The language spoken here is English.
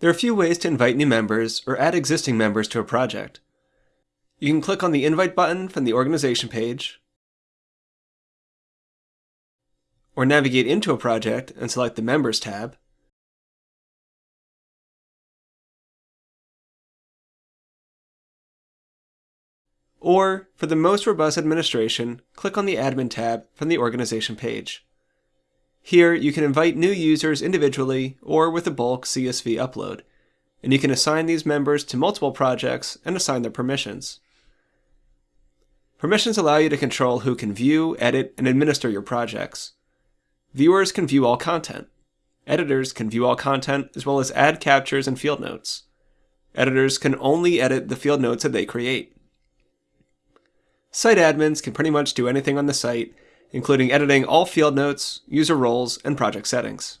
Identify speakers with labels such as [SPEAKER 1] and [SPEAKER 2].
[SPEAKER 1] There are a few ways to invite new members or add existing members to a project. You can click on the Invite button from the organization page, or navigate into a project and select the Members tab. Or, for the most robust administration, click on the Admin tab from the organization page. Here, you can invite new users individually or with a bulk CSV upload, and you can assign these members to multiple projects and assign their permissions. Permissions allow you to control who can view, edit, and administer your projects. Viewers can view all content. Editors can view all content as well as add captures and field notes. Editors can only edit the field notes that they create. Site admins can pretty much do anything on the site including editing all field notes, user roles, and project settings.